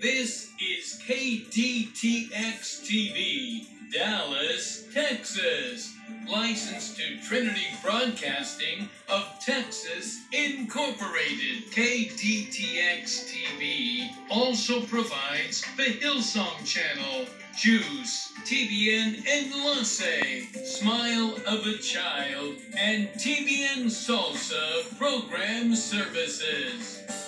This is KDTX TV, Dallas, Texas. Licensed to Trinity Broadcasting of Texas Incorporated. KDTX TV also provides the Hillsong Channel, JUCE, TBN Enlace, Smile of a Child, and TBN Salsa program services.